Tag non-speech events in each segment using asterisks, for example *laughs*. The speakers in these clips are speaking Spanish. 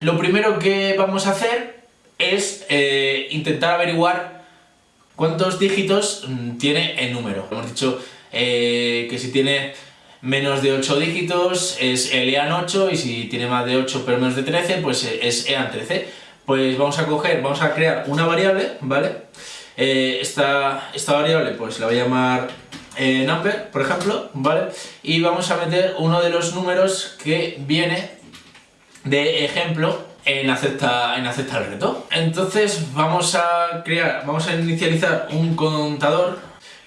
Lo primero que vamos a hacer es eh, intentar averiguar cuántos dígitos mm, tiene el número. Hemos dicho eh, que si tiene menos de 8 dígitos es el EAN8 y si tiene más de 8 pero menos de 13 pues es EAN13. Pues vamos a coger, vamos a crear una variable, ¿vale? Eh, esta, esta variable pues la voy a llamar number, por ejemplo, ¿vale? Y vamos a meter uno de los números que viene de ejemplo en acepta, en el reto. Entonces vamos a crear, vamos a inicializar un contador,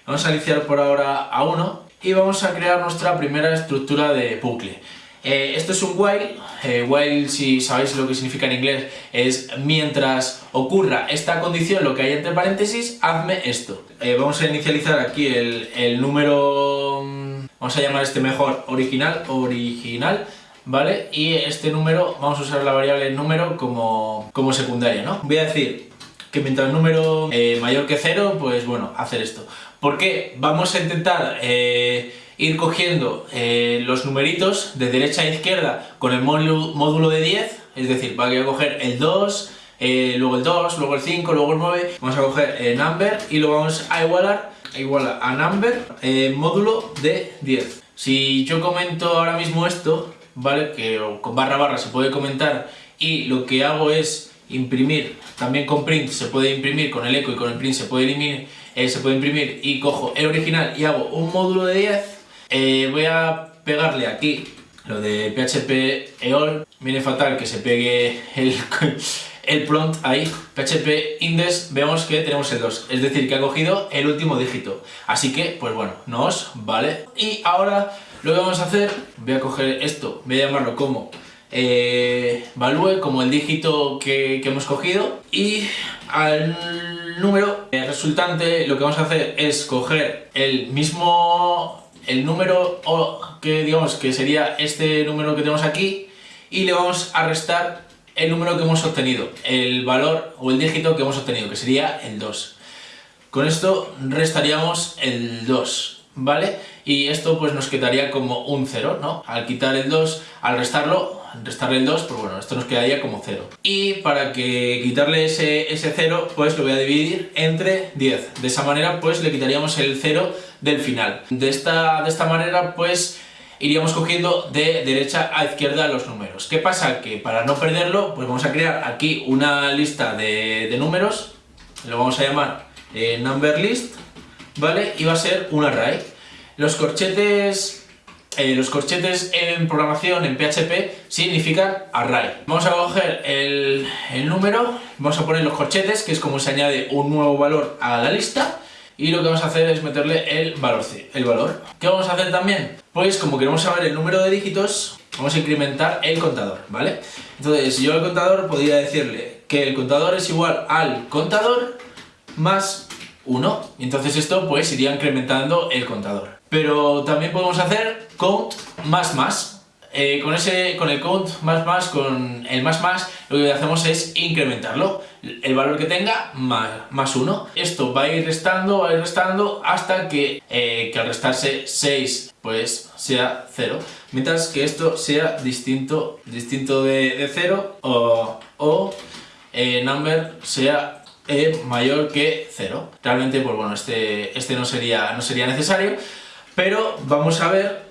vamos a iniciar por ahora a 1 y vamos a crear nuestra primera estructura de bucle. Eh, esto es un while, eh, while si sabéis lo que significa en inglés es mientras ocurra esta condición, lo que hay entre paréntesis, hazme esto. Eh, vamos a inicializar aquí el, el número, mm, vamos a llamar este mejor original, original, ¿vale? Y este número, vamos a usar la variable número como, como secundaria, ¿no? Voy a decir que mientras el número eh, mayor que cero, pues bueno, hacer esto. ¿Por qué? Vamos a intentar eh, ir cogiendo eh, los numeritos de derecha a izquierda con el módulo de 10, es decir, voy a coger el 2, luego el 2, luego el 5, luego el 9, vamos a coger el number y lo vamos a igualar, igual a number, módulo de 10. Si yo comento ahora mismo esto, ¿vale? Que con barra barra se puede comentar. Y lo que hago es imprimir, también con print se puede imprimir, con el eco y con el print se puede, imprimir, eh, se puede imprimir. Y cojo el original y hago un módulo de 10, eh, voy a pegarle aquí lo de PHP EOL, viene fatal que se pegue el, el prompt ahí, PHP index, vemos que tenemos el 2, es decir, que ha cogido el último dígito. Así que, pues bueno, nos vale. Y ahora lo que vamos a hacer, voy a coger esto, voy a llamarlo como eh, value, como el dígito que, hemos cogido, y al número resultante lo que vamos a hacer es coger el mismo, el número que digamos que sería este número que tenemos aquí, y le vamos a restar el número que hemos obtenido, el valor o el dígito que hemos obtenido, que sería el 2. Con esto restaríamos el 2. ¿vale? Y esto pues nos quedaría como un 0, ¿no? Al quitar el 2, al restarlo, restarle el 2, pues bueno, esto nos quedaría como 0. Y para que quitarle ese, ese 0, pues lo voy a dividir entre 10. De esa manera, pues le quitaríamos el 0 del final. De esta, de esta manera, pues iríamos cogiendo de derecha a izquierda los números. ¿Qué pasa? Que para no perderlo, pues vamos a crear aquí una lista de, números, lo vamos a llamar eh, number list, ¿vale? Y va a ser un array. Los corchetes, eh, los corchetes en programación, en PHP, significan array. Vamos a coger el, número, vamos a poner los corchetes, que es como se añade un nuevo valor a la lista, y lo que vamos a hacer es meterle el valor, el valor. ¿Qué vamos a hacer también? Pues como queremos saber el número de dígitos, vamos a incrementar el contador, ¿vale? Entonces yo al contador podría decirle que el contador es igual al contador más 1. Y entonces esto pues iría incrementando el contador. Pero también podemos hacer count más más. Eh, con, ese, con el count más más, con el más más, lo que hacemos es incrementarlo. El valor que tenga más, más 1. Esto va a ir restando, va a ir restando hasta que, eh, que al restarse 6 pues sea 0. Mientras que esto sea distinto, distinto de, de 0 o, o eh, number sea mayor que 0. Realmente, pues bueno, este, este no, sería, no sería necesario, pero vamos a ver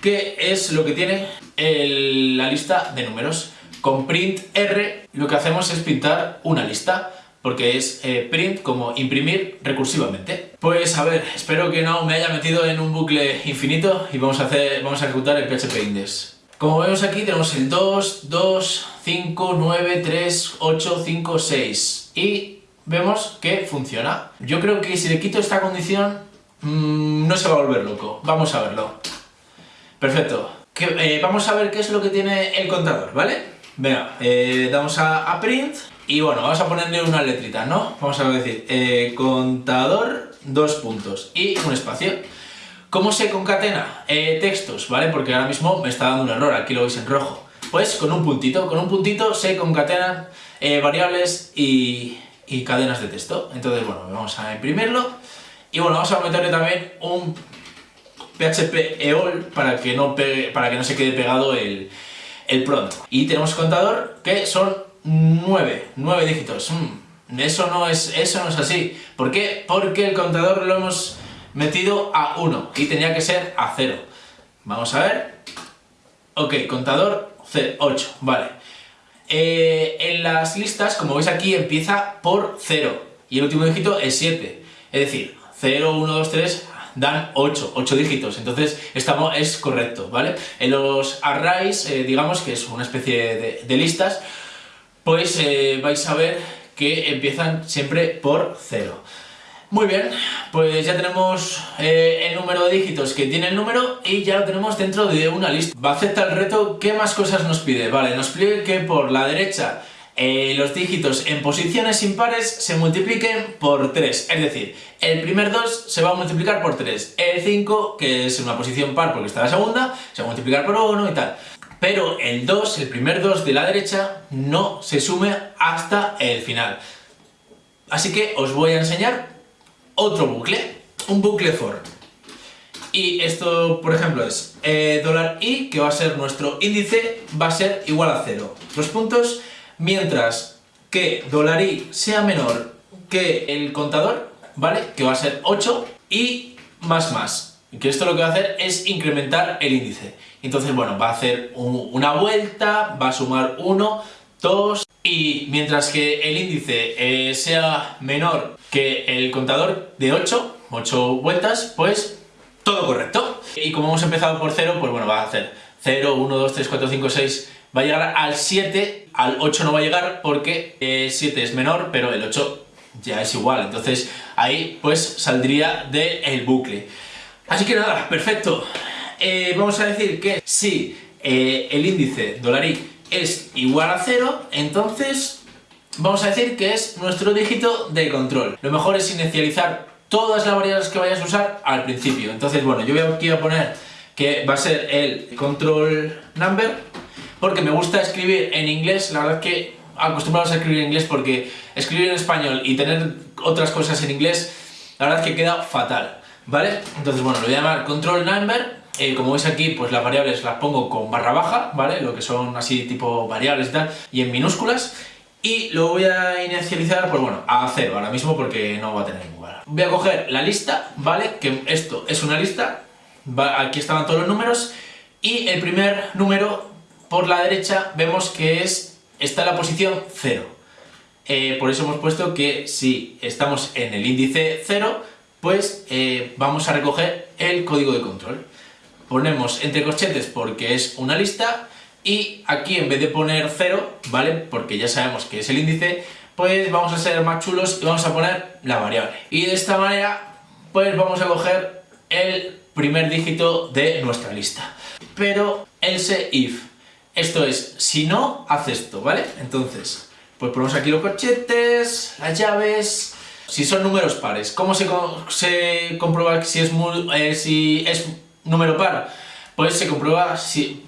qué es lo que tiene la lista de números. Con print R lo que hacemos es pintar una lista, porque es eh, print como imprimir recursivamente. Pues a ver, espero que no me haya metido en un bucle infinito y vamos a, hacer, vamos a ejecutar el PHP index. Como vemos aquí tenemos el 2, 2, 5, 9, 3, 8, 5, 6 y vemos que funciona. Yo creo que si le quito esta condición, mm, no se va a volver loco. Vamos a verlo. Perfecto. Eh, vamos a ver qué es lo que tiene el contador, ¿vale? Venga, eh, damos a, print y bueno, vamos a ponerle una letrita, ¿no? Vamos a decir, eh, contador, dos puntos y un espacio. ¿Cómo se concatena textos, vale? Porque ahora mismo me está dando un error, aquí lo veis en rojo. Pues con un puntito, con un puntito se concatenan variables y, y cadenas de texto. Entonces, bueno, vamos a imprimirlo. Y bueno, vamos a meterle también un PHP EOL para que no, para que no se quede pegado el, el pronto. Y tenemos contador que son 9, 9 dígitos. Mm, eso, no es, eso no es así. ¿Por qué? Porque el contador lo hemos metido a 1 y tenía que ser a 0. Vamos a ver. Ok, contador 8, vale. Eh, en las listas, como veis aquí, empieza por 0 y el último dígito es 7. Es decir, 0, 1, 2, 3 dan 8, 8 dígitos, entonces estamos, es correcto, ¿vale? En los arrays, eh, digamos que es una especie de, listas, pues eh, vais a ver que empiezan siempre por 0. Muy bien, pues ya tenemos eh, el número de dígitos que tiene el número y ya lo tenemos dentro de una lista. Va a aceptar el reto, ¿qué más cosas nos pide? Vale, nos pide que por la derecha eh, los dígitos en posiciones impares se multipliquen por 3. Es decir, el primer 2 se va a multiplicar por 3. El 5, que es una posición par porque está la segunda, se va a multiplicar por 1 y tal. Pero el 2, el primer 2 de la derecha, no se sume hasta el final. Así que os voy a enseñar otro bucle, un bucle for. Y esto, por ejemplo, es eh, dólar $i, que va a ser nuestro índice, va a ser igual a 0. Los puntos, mientras que dólar $i sea menor que el contador, ¿vale? Que va a ser 8, y más más. Que esto lo que va a hacer es incrementar el índice. Entonces, bueno, va a hacer una vuelta, va a sumar 1, 2, y mientras que el índice eh, sea menor que el contador de 8, 8 vueltas, pues todo correcto. Y como hemos empezado por 0, pues bueno, va a hacer 0, 1, 2, 3, 4, 5, 6, va a llegar al 7, al 8 no va a llegar porque el 7 es menor, pero el 8 ya es igual, entonces ahí pues saldría del bucle. Así que nada, perfecto. Eh, vamos a decir que si eh, el índice dólar-i es igual a 0, entonces vamos a decir que es nuestro dígito de control. Lo mejor es inicializar todas las variables que vayas a usar al principio. Entonces, bueno, yo voy aquí a poner que va a ser el control number, porque me gusta escribir en inglés, la verdad que acostumbrados a escribir en inglés porque escribir en español y tener otras cosas en inglés, la verdad que queda fatal, ¿vale? Entonces, bueno, lo voy a llamar control number eh, como veis aquí, pues las variables las pongo con barra baja, ¿vale? Lo que son así tipo variables y tal, y en minúsculas. Y lo voy a inicializar, pues bueno, a cero ahora mismo porque no va a tener ningún valor. Voy a coger la lista, ¿vale? Que esto es una lista, aquí estaban todos los números, y el primer número por la derecha vemos que es está en la posición 0. Eh, por eso hemos puesto que si estamos en el índice 0, pues eh, vamos a recoger el código de control ponemos entre corchetes porque es una lista y aquí en vez de poner 0, ¿vale? Porque ya sabemos que es el índice, pues vamos a ser más chulos y vamos a poner la variable. Y de esta manera, pues vamos a coger el primer dígito de nuestra lista. Pero else if, esto es, si no, haz esto, ¿vale? Entonces, pues ponemos aquí los corchetes, las llaves... Si son números pares, ¿cómo se, se comprueba si es, eh, si es número par? Pues se comprueba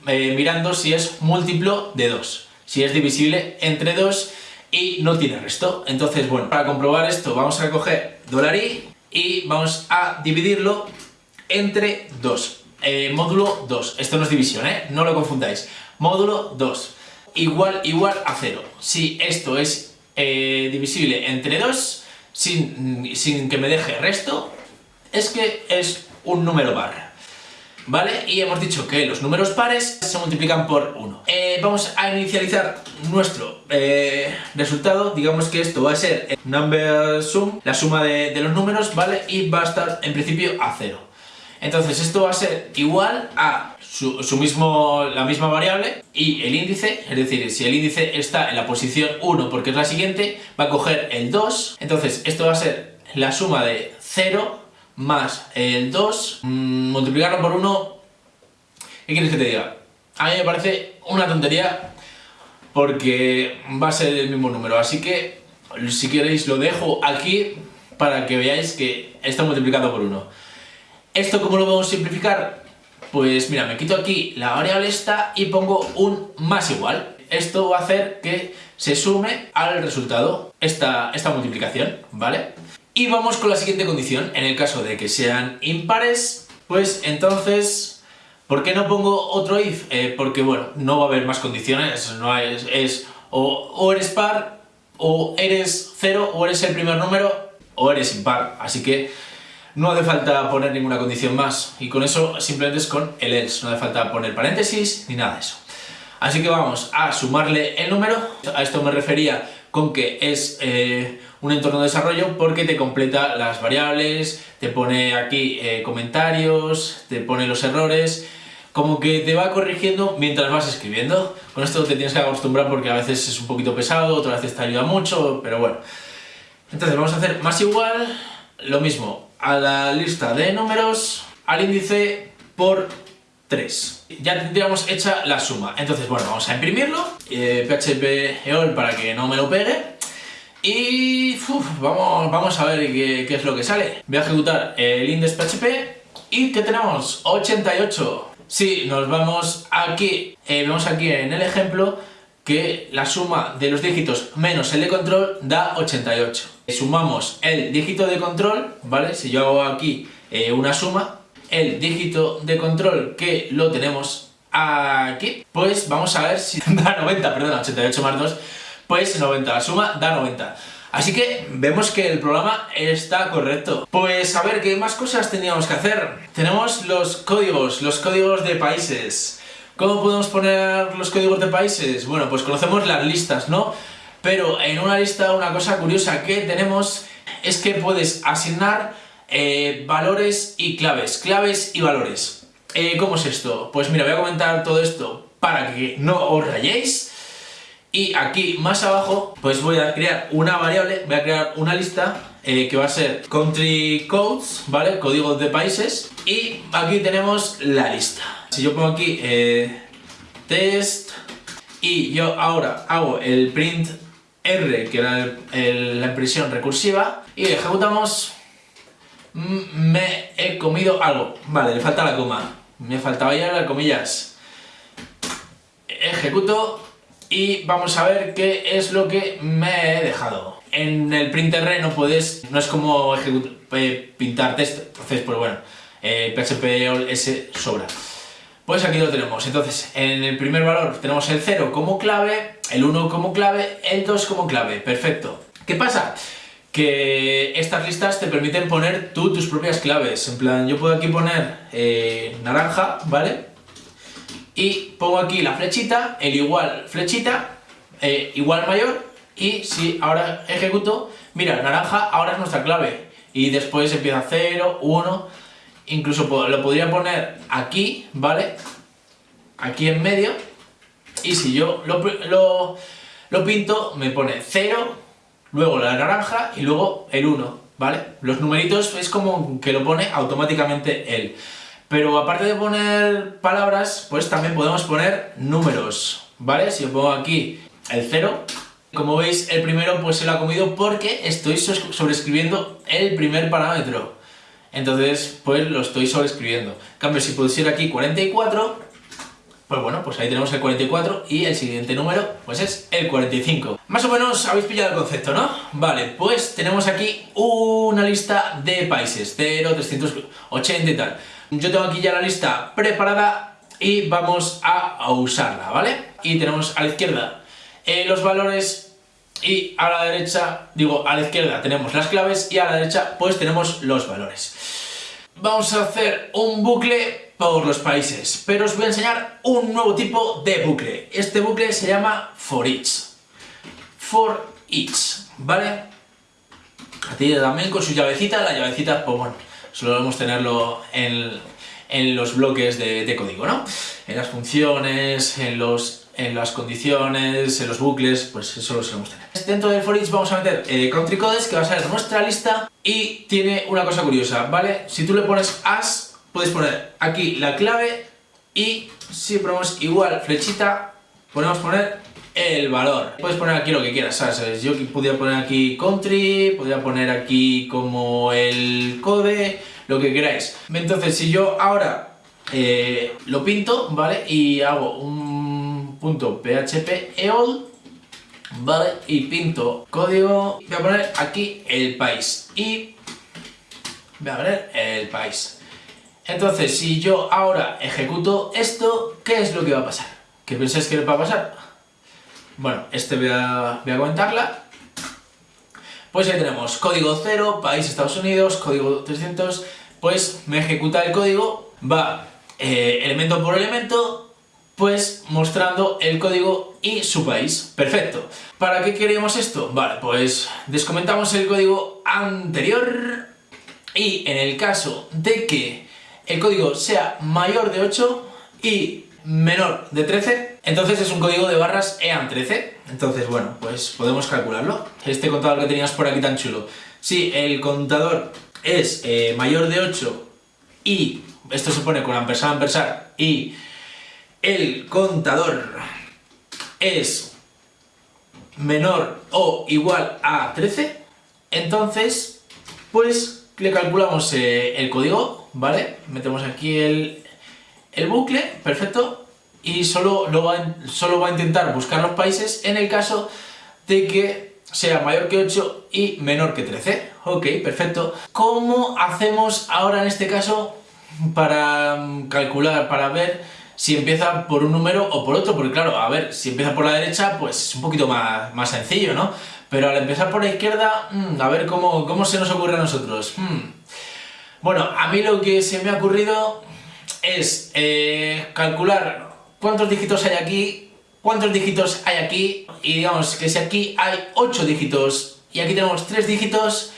eh, mirando si es múltiplo de 2, si es divisible entre 2 y no tiene resto. Entonces, bueno, para comprobar esto vamos a coger $i y vamos a dividirlo entre 2. Eh, módulo 2, esto no es división, ¿eh? no lo confundáis. Módulo 2, igual, igual a 0. Si esto es eh, divisible entre 2, sin, sin que me deje resto, es que es un número par. ¿vale? Y hemos dicho que los números pares se multiplican por 1. Eh, vamos a inicializar nuestro eh, resultado, digamos que esto va a ser el number sum, la suma de, los números, ¿vale? Y va a estar en principio a 0. Entonces esto va a ser igual a su, mismo, la misma variable y el índice, es decir, si el índice está en la posición 1 porque es la siguiente, va a coger el 2, entonces esto va a ser la suma de 0 más el 2, mm, multiplicarlo por 1, ¿qué quieres que te diga? A mí me parece una tontería porque va a ser el mismo número, así que si queréis lo dejo aquí para que veáis que está multiplicado por 1. ¿Esto cómo lo a simplificar? Pues mira, me quito aquí la variable esta y pongo un más igual. Esto va a hacer que se sume al resultado esta, esta multiplicación, ¿vale? Y vamos con la siguiente condición, en el caso de que sean impares, pues entonces ¿Por qué no pongo otro if? Eh, porque, bueno, no va a haber más condiciones, no es, es o, o eres par, o eres cero, o eres el primer número, o eres impar. Así que no hace falta poner ninguna condición más. Y con eso simplemente es con el else, no hace falta poner paréntesis ni nada de eso. Así que vamos a sumarle el número. A esto me refería con que es eh, un entorno de desarrollo porque te completa las variables, te pone aquí eh, comentarios, te pone los errores, como que te va corrigiendo mientras vas escribiendo. Con esto te tienes que acostumbrar porque a veces es un poquito pesado, otras veces te ayuda mucho, pero bueno. Entonces vamos a hacer más igual, lo mismo, a la lista de números, al índice por 3. Ya tendríamos hecha la suma. Entonces, bueno, vamos a imprimirlo, eh, PHP EOL para que no me lo pegue, y vamos, vamos a ver qué, es lo que sale. Voy a ejecutar el index PHP y ¿qué tenemos? 88. Sí, nos vamos aquí, eh, vemos aquí en el ejemplo que la suma de los dígitos menos el de control da 88. Sumamos el dígito de control, ¿vale? Si yo hago aquí eh, una suma, el dígito de control que lo tenemos aquí, pues vamos a ver si *laughs* da 90, perdón, 88 más 2, pues 90, la suma da 90. Así que vemos que el programa está correcto. Pues a ver, ¿qué más cosas teníamos que hacer? Tenemos los códigos, los códigos de países. ¿Cómo podemos poner los códigos de países? Bueno, pues conocemos las listas, ¿no? Pero en una lista una cosa curiosa que tenemos es que puedes asignar eh, valores y claves, claves y valores. Eh, ¿Cómo es esto? Pues mira, voy a comentar todo esto para que no os rayéis. Y aquí más abajo, pues voy a crear una variable, voy a crear una lista eh, que va a ser country codes, ¿vale? Códigos de países. Y aquí tenemos la lista. Si yo pongo aquí test y yo ahora hago el print R, que era la impresión recursiva, y ejecutamos me he comido algo. Vale, le falta la coma. Me faltaba ya las comillas. Ejecuto y vamos a ver qué es lo que me he dejado. En el printer no puedes, no es como eh, pintar texto, entonces pues bueno, eh, PHP S sobra. Pues aquí lo tenemos, entonces en el primer valor tenemos el 0 como clave, el 1 como clave, el 2 como clave, perfecto. ¿Qué pasa? que estas listas te permiten poner tú tus propias claves. En plan, yo puedo aquí poner eh, naranja, ¿vale? Y pongo aquí la flechita, el igual flechita, eh, igual mayor, y si ahora ejecuto, mira, naranja ahora es nuestra clave. Y después empieza 0, 1, incluso lo podría poner aquí, ¿vale? Aquí en medio, y si yo lo, lo, pinto, me pone 0, luego la naranja y luego el 1, ¿vale? Los numeritos es como que lo pone automáticamente él. Pero aparte de poner palabras, pues también podemos poner números, ¿vale? Si yo pongo aquí el 0, como veis el primero pues se lo ha comido porque estoy sobrescribiendo el primer parámetro. Entonces, pues lo estoy sobrescribiendo. En cambio, si pusiera aquí 44, pues bueno, pues ahí tenemos el 44 y el siguiente número pues es el 45. Más o menos habéis pillado el concepto, ¿no? Vale, pues tenemos aquí una lista de países, 0, 380 y tal. Yo tengo aquí ya la lista preparada y vamos a usarla, ¿vale? Y tenemos a la izquierda eh, los valores y a la derecha, digo, a la izquierda tenemos las claves y a la derecha pues tenemos los valores. Vamos a hacer un bucle por los países, pero os voy a enseñar un nuevo tipo de bucle. Este bucle se llama for each. For each, ¿vale? ti también con su llavecita, la llavecita, pues bueno, solo debemos tenerlo en, en los bloques de, de, código, ¿no? En las funciones, en, los, en las condiciones, en los bucles, pues eso lo solemos tener. Dentro del for each vamos a meter eh, country codes, que va a ser nuestra lista, y tiene una cosa curiosa, ¿vale? Si tú le pones as Puedes poner aquí la clave y si ponemos igual flechita, podemos poner el valor. Puedes poner aquí lo que quieras, ¿sabes? Yo podría poner aquí country, podría poner aquí como el code, lo que queráis. Entonces, si yo ahora eh, lo pinto, ¿vale? Y hago un punto php eol, ¿vale? Y pinto código, voy a poner aquí el país y voy a poner el país. Entonces, si yo ahora ejecuto esto, ¿qué es lo que va a pasar? ¿Qué pensáis que va a pasar? Bueno, este voy a, comentarla. Pues ahí tenemos código 0, país Estados Unidos, código 300, pues me ejecuta el código, va eh, elemento por elemento, pues mostrando el código y su país. Perfecto. ¿Para qué queremos esto? Vale, pues descomentamos el código anterior y en el caso de que el código sea mayor de 8 y menor de 13, entonces es un código de barras EAN13. Entonces, bueno, pues podemos calcularlo. Este contador que tenías por aquí tan chulo. Si el contador es eh, mayor de 8 y esto se pone con ampersand ampersand y el contador es menor o igual a 13, entonces pues le calculamos eh, el código, ¿vale? Metemos aquí el, el bucle, perfecto, y solo, lo va, solo va a intentar buscar los países en el caso de que sea mayor que 8 y menor que 13. Ok, perfecto. ¿Cómo hacemos ahora en este caso para mm, calcular, para ver si empieza por un número o por otro? Porque claro, a ver, si empieza por la derecha, pues es un poquito más, más sencillo, ¿no? Pero al empezar por la izquierda, mm, a ver cómo, cómo se nos ocurre a nosotros. Hmm. Bueno, a mí lo que se me ha ocurrido es eh, calcular cuántos dígitos hay aquí, cuántos dígitos hay aquí, y digamos que si aquí hay 8 dígitos y aquí tenemos 3 dígitos,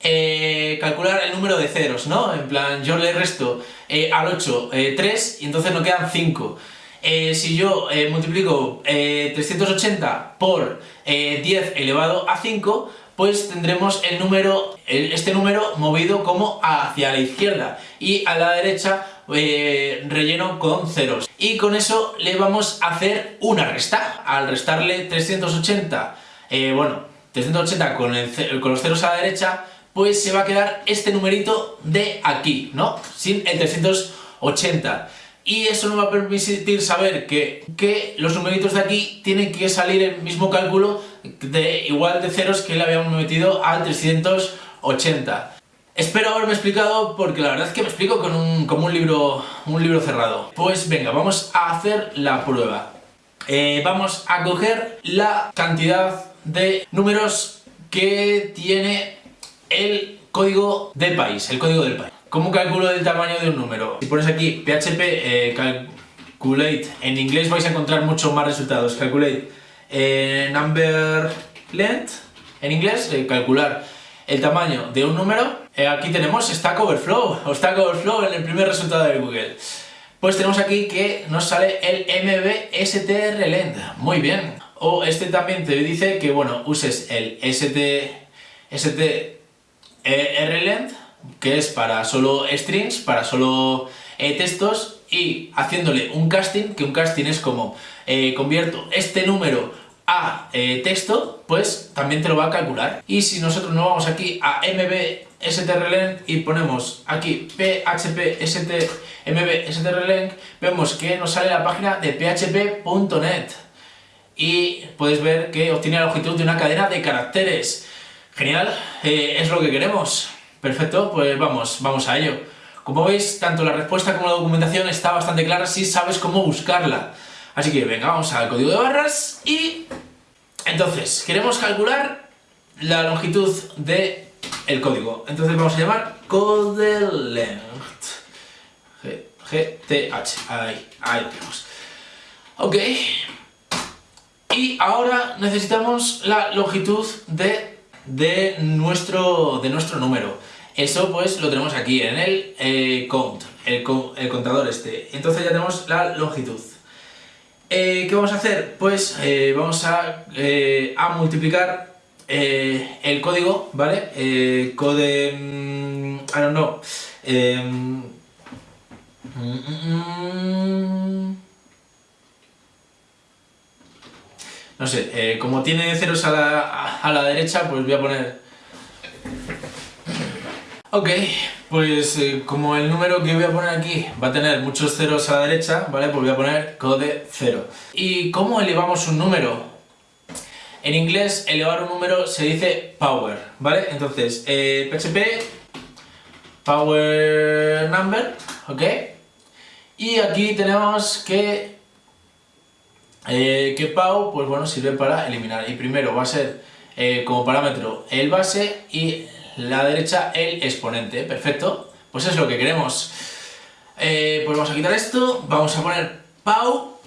eh, calcular el número de ceros, ¿no? En plan, yo le resto eh, al 8 3 y entonces nos quedan 5. si yo multiplico 380 por 10 elevado a 5, pues tendremos el número, este número movido como hacia la izquierda y a la derecha eh, relleno con ceros. Y con eso le vamos a hacer una resta. Al restarle 380, eh, bueno, 380 con, con los ceros a la derecha, pues se va a quedar este numerito de aquí, ¿no? Sin el 380 y eso nos va a permitir saber que, que, los numeritos de aquí tienen que salir el mismo cálculo de igual de ceros que le habíamos metido al 380. Espero haberme explicado porque la verdad es que me explico con un, como un libro, un libro cerrado. Pues venga, vamos a hacer la prueba. Eh, vamos a coger la cantidad de números que tiene el código del país, el código del país. ¿Cómo calculo el tamaño de un número? Si pones aquí PHP eh, calculate, en inglés vais a encontrar muchos más resultados. Calculate eh, number length, en inglés, calcular el tamaño de un número, eh, aquí tenemos Stack Overflow, o Stack Overflow en el primer resultado de Google. Pues tenemos aquí que nos sale el MBSTRLend, muy bien. O este también te dice que, bueno, uses el ST, STRLend, que es para solo strings, para solo eh, textos, y haciéndole un casting, que un casting es como eh, convierto este número a eh, texto, pues también te lo va a calcular. Y si nosotros nos vamos aquí a mbstrlen y ponemos aquí php strlen, vemos que nos sale la página de php.net y puedes ver que obtiene la longitud de una cadena de caracteres. Genial, eh, es lo que queremos. Perfecto, pues vamos, vamos a ello. Como veis, tanto la respuesta como la documentación está bastante clara si sabes cómo buscarla. Así que venga, vamos al código de barras y... Entonces, queremos calcular la longitud del el código. Entonces vamos a llamar codelength. GTH. Ahí, ahí lo tenemos. Ok. Y ahora necesitamos la longitud de, de, nuestro, de nuestro número. Eso pues lo tenemos aquí en el eh, count, el, el contador este. Entonces ya tenemos la longitud. Eh, ¿Qué vamos a hacer? Pues eh, vamos a, a multiplicar el código, ¿vale? code... Mm, I don't know. Em, no sé, como tiene ceros a la, a la derecha, pues voy a poner... Ok, pues eh, como el número que voy a poner aquí va a tener muchos ceros a la derecha, ¿vale? Pues voy a poner code 0. ¿Y cómo elevamos un número? En inglés, elevar un número se dice power, ¿vale? Entonces, eh, PHP power number, ¿ok? Y aquí tenemos que, eh, que Pau, pues bueno, sirve para eliminar. Y primero va a ser eh, como parámetro el base y la derecha el exponente, perfecto. Pues es lo que queremos. Eh, pues vamos a quitar esto, vamos a poner Pau,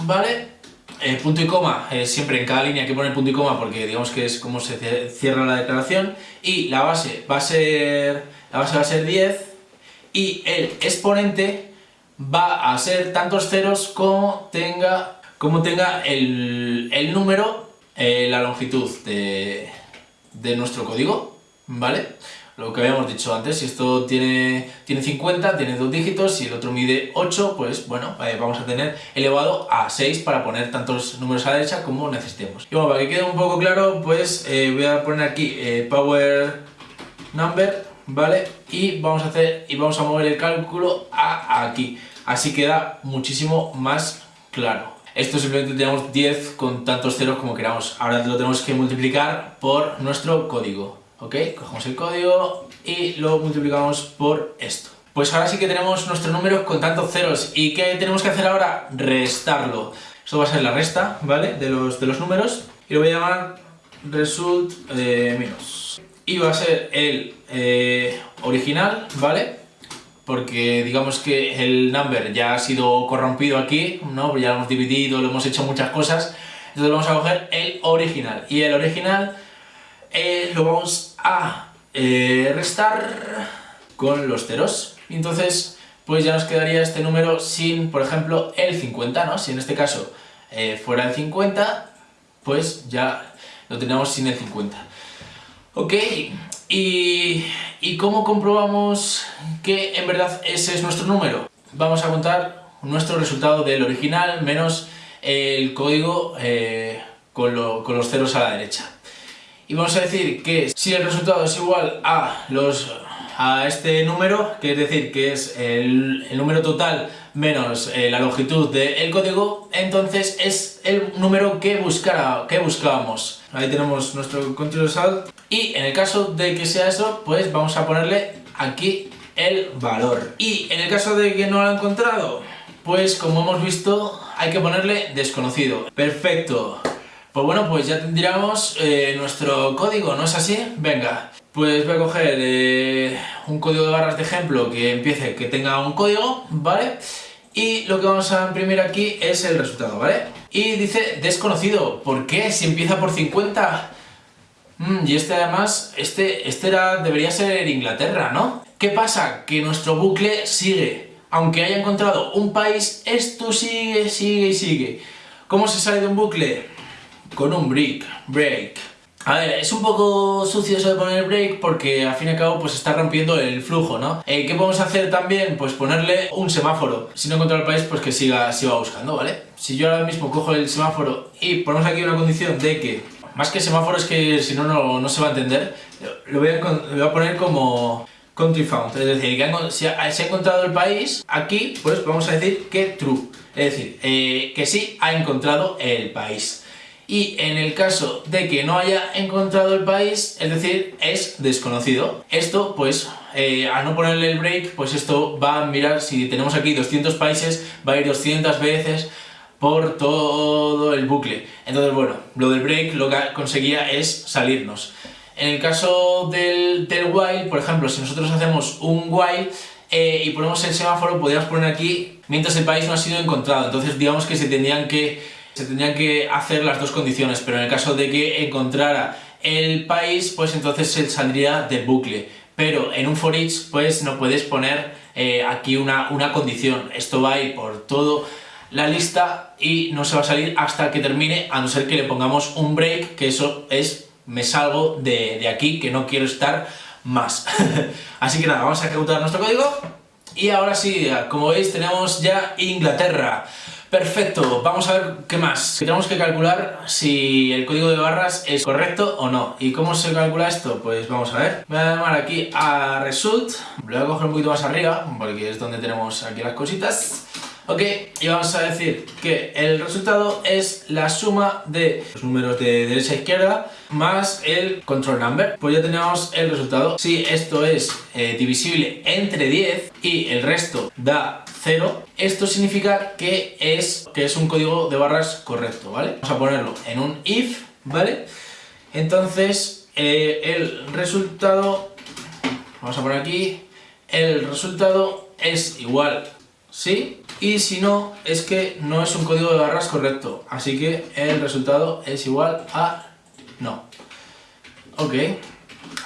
¿vale? Eh, punto y coma, eh, siempre en cada línea hay que poner punto y coma porque digamos que es como se cierra la declaración y la base va a ser, la base va a ser 10 y el exponente va a ser tantos ceros como tenga, como tenga el, el número, la longitud de, de nuestro código, ¿vale? lo que habíamos dicho antes, si esto tiene, tiene 50, tiene dos dígitos, si el otro mide 8, pues bueno, eh, vamos a tener elevado a 6 para poner tantos números a la derecha como necesitemos. Y bueno, para que quede un poco claro, pues eh, voy a poner aquí eh, power number, ¿vale? Y vamos a hacer, y vamos a mover el cálculo a aquí, así queda muchísimo más claro. Esto simplemente tenemos 10 con tantos ceros como queramos. Ahora lo tenemos que multiplicar por nuestro código. ¿Ok? Cogemos el código y lo multiplicamos por esto. Pues ahora sí que tenemos nuestro número con tantos ceros. ¿Y qué tenemos que hacer ahora? Restarlo. Esto va a ser la resta, ¿vale? De los, de los números. Y lo voy a llamar result eh, menos. Y va a ser el eh, original, ¿vale? Porque digamos que el number ya ha sido corrompido aquí, ¿no? Ya lo hemos dividido, lo hemos hecho muchas cosas. Entonces vamos a coger el original. Y el original eh, lo vamos a eh, restar con los ceros. Entonces, pues ya nos quedaría este número sin, por ejemplo, el 50, ¿no? Si en este caso eh, fuera el 50, pues ya lo tenemos sin el 50. Ok, ¿Y, ¿y cómo comprobamos que en verdad ese es nuestro número? Vamos a contar nuestro resultado del original menos el código con, con los ceros a la derecha y vamos a decir que si el resultado es igual a, los, a este número, que es decir, que es el, número total menos eh, la longitud del código, entonces es el número que, buscara, que buscábamos. Ahí tenemos nuestro control salt y en el caso de que sea eso, pues vamos a ponerle aquí el valor. Y en el caso de que no lo ha encontrado, pues como hemos visto, hay que ponerle desconocido. Perfecto. Pues bueno, pues ya tendríamos eh, nuestro código, ¿no es así? Venga, pues voy a coger eh, un código de barras de ejemplo que empiece, que tenga un código, ¿vale? Y lo que vamos a imprimir aquí es el resultado, ¿vale? Y dice desconocido, ¿por qué? Si empieza por 50... Mm, y este además, este, este era, debería ser Inglaterra, ¿no? ¿Qué pasa? Que nuestro bucle sigue. Aunque haya encontrado un país, esto sigue, sigue y sigue. ¿Cómo se sale de un bucle? Con un break, break. A ver, es un poco sucio eso de poner break porque al fin y al cabo pues está rompiendo el flujo, ¿no? Eh, ¿Qué podemos hacer también? Pues ponerle un semáforo. Si no encuentra el país, pues que siga, siga buscando, ¿vale? Si yo ahora mismo cojo el semáforo y ponemos aquí una condición de que, más que semáforo es que si no, no se va a entender, lo voy a, poner como country found, es decir, que si ha encontrado el país, aquí pues vamos a decir que true, es decir, eh, que sí ha encontrado el país y en el caso de que no haya encontrado el país, es decir, es desconocido. Esto, pues, eh, al no ponerle el break, pues esto va a mirar, si tenemos aquí 200 países, va a ir 200 veces por todo el bucle. Entonces, bueno, lo del break lo que conseguía es salirnos. En el caso del, del while, por ejemplo, si nosotros hacemos un while eh, y ponemos el semáforo, podríamos poner aquí mientras el país no ha sido encontrado. Entonces, digamos que se tendrían que se tendrían que hacer las dos condiciones, pero en el caso de que encontrara el país, pues entonces se saldría de bucle. Pero en un for each, pues no puedes poner eh, aquí una, una condición. Esto va a ir por todo la lista y no se va a salir hasta que termine, a no ser que le pongamos un break, que eso es, me salgo de, de aquí, que no quiero estar más. *laughs* Así que nada, vamos a ejecutar nuestro código. Y ahora sí, como veis, tenemos ya Inglaterra. Perfecto, vamos a ver qué más. Tenemos que calcular si el código de barras es correcto o no. ¿Y cómo se calcula esto? Pues vamos a ver. Voy a llamar aquí a result. Lo voy a coger un poquito más arriba, porque es donde tenemos aquí las cositas. Ok, y vamos a decir que el resultado es la suma de los números de derecha a izquierda más el control number. Pues ya tenemos el resultado. Si esto es eh, divisible entre 10 y el resto da 0, esto significa que es, que es un código de barras correcto, ¿vale? Vamos a ponerlo en un if, ¿vale? Entonces, eh, el resultado, vamos a poner aquí, el resultado es igual, ¿sí? Y si no, es que no es un código de barras correcto, así que el resultado es igual a no. Ok,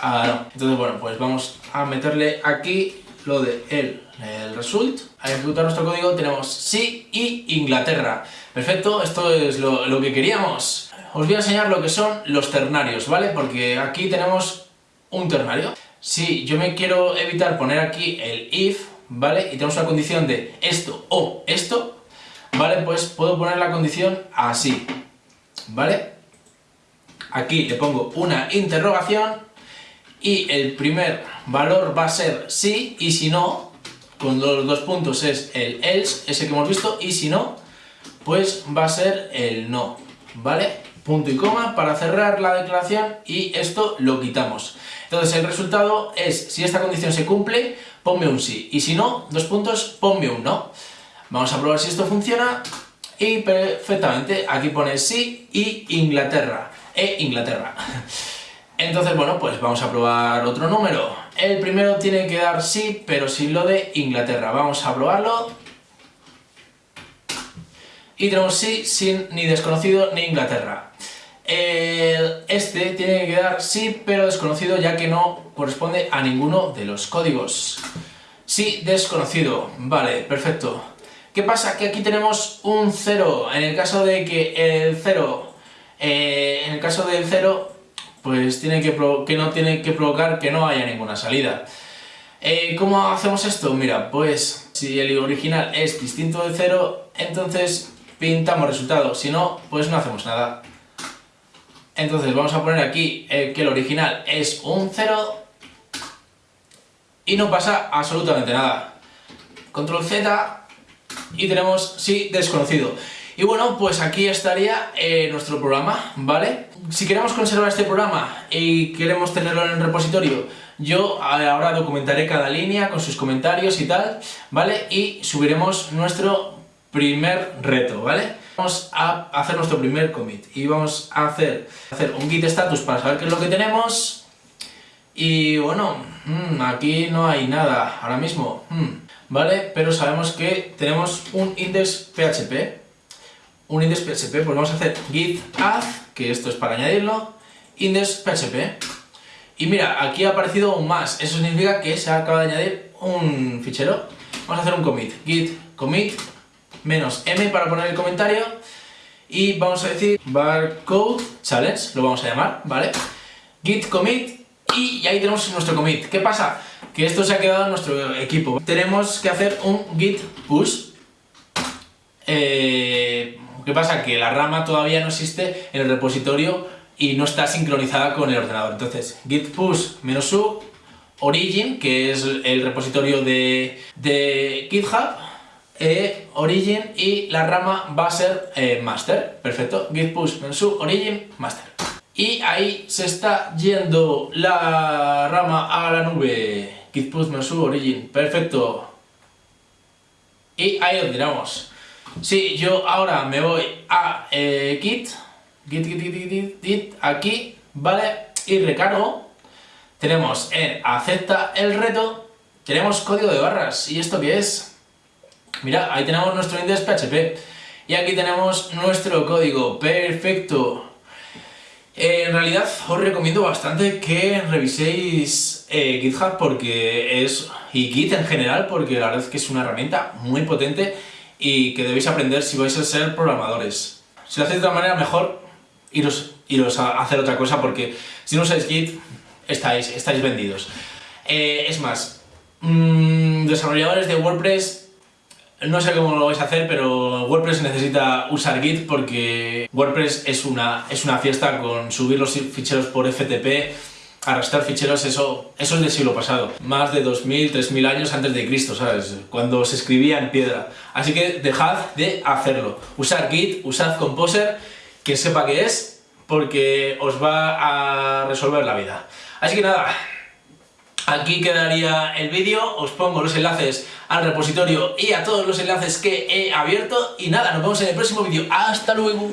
ah, no. Entonces, bueno, pues vamos a meterle aquí lo de el, el result. Al ejecutar nuestro código tenemos sí y Inglaterra. Perfecto, esto es lo, lo que queríamos. Os voy a enseñar lo que son los ternarios, ¿vale? Porque aquí tenemos un ternario. Si yo me quiero evitar poner aquí el if, ¿vale? Y tenemos una condición de esto o esto, ¿vale? Pues puedo poner la condición así, ¿vale? Aquí le pongo una interrogación y el primer valor va a ser sí y si no, con los dos puntos es el else, ese que hemos visto, y si no, pues va a ser el no, ¿vale? Punto y coma para cerrar la declaración y esto lo quitamos. Entonces el resultado es, si esta condición se cumple, ponme un sí, y si no, dos puntos, ponme un no. Vamos a probar si esto funciona, y perfectamente, aquí pone sí y Inglaterra, e Inglaterra. *laughs* Entonces, bueno, pues vamos a probar otro número. El primero tiene que dar sí, pero sin lo de Inglaterra. Vamos a probarlo. Y tenemos sí sin ni desconocido ni Inglaterra. este tiene que dar sí, pero desconocido, ya que no corresponde a ninguno de los códigos. Sí, desconocido. Vale, perfecto. ¿Qué pasa? Que aquí tenemos un 0. En el caso de que el 0... Eh, en el caso del 0 pues tiene que, que no tiene que provocar que no haya ninguna salida. Eh, ¿Cómo hacemos esto? Mira, pues si el original es distinto de 0, entonces pintamos resultado, si no, pues no hacemos nada. Entonces vamos a poner aquí eh, que el original es un 0 y no pasa absolutamente nada. Control Z y tenemos sí desconocido. Y bueno, pues aquí estaría eh, nuestro programa, ¿vale? Si queremos conservar este programa y queremos tenerlo en el repositorio, yo ahora documentaré cada línea con sus comentarios y tal, ¿vale? Y subiremos nuestro primer reto, ¿vale? Vamos a hacer nuestro primer commit y vamos a hacer, hacer un git status para saber qué es lo que tenemos y bueno, mm, aquí no hay nada ahora mismo, mm, ¿vale? Pero sabemos que tenemos un index PHP un index PHP, pues vamos a hacer git add, que esto es para añadirlo, index PHP. Y mira, aquí ha aparecido un más, eso significa que se acaba de añadir un fichero. Vamos a hacer un commit, git commit menos m para poner el comentario y vamos a decir barcode challenge, lo vamos a llamar, ¿vale? git commit y ahí tenemos nuestro commit. ¿Qué pasa? Que esto se ha quedado en nuestro equipo. Tenemos que hacer un git push eh, ¿Qué pasa? Que la rama todavía no existe en el repositorio y no está sincronizada con el ordenador. Entonces, git push "-u", origin, que es el repositorio de, de GitHub, eh, origin y la rama va a ser eh, master. Perfecto, git push "-u", origin, master. Y ahí se está yendo la rama a la nube. Git push "-u", origin, perfecto. Y ahí lo tiramos. Sí, yo ahora me voy a eh, Git, Git, Git, Git, Git, Git, aquí, ¿vale? Y recargo. Tenemos en acepta el reto, tenemos código de barras. ¿Y esto qué es? Mira, ahí tenemos nuestro index PHP. Y aquí tenemos nuestro código. Perfecto. Eh, en realidad os recomiendo bastante que reviséis eh, GitHub porque es, y Git en general porque la verdad es que es una herramienta muy potente y que debéis aprender si vais a ser programadores. Si lo hacéis de otra manera, mejor iros, iros a hacer otra cosa porque si no usáis Git, estáis, estáis vendidos. Eh, es más, mmm, desarrolladores de WordPress, no sé cómo lo vais a hacer, pero WordPress necesita usar Git porque WordPress es una, es una fiesta con subir los ficheros por FTP arrastrar ficheros, eso, eso es del siglo pasado. Más de 2000, 3000 años antes de Cristo, ¿sabes? Cuando se escribía en piedra. Así que dejad de hacerlo. Usad Git, usad Composer, que sepa qué es, porque os va a resolver la vida. Así que nada, Aquí quedaría el vídeo, os pongo los enlaces al repositorio y a todos los enlaces que he abierto y nada, nos vemos en el próximo vídeo. ¡Hasta luego!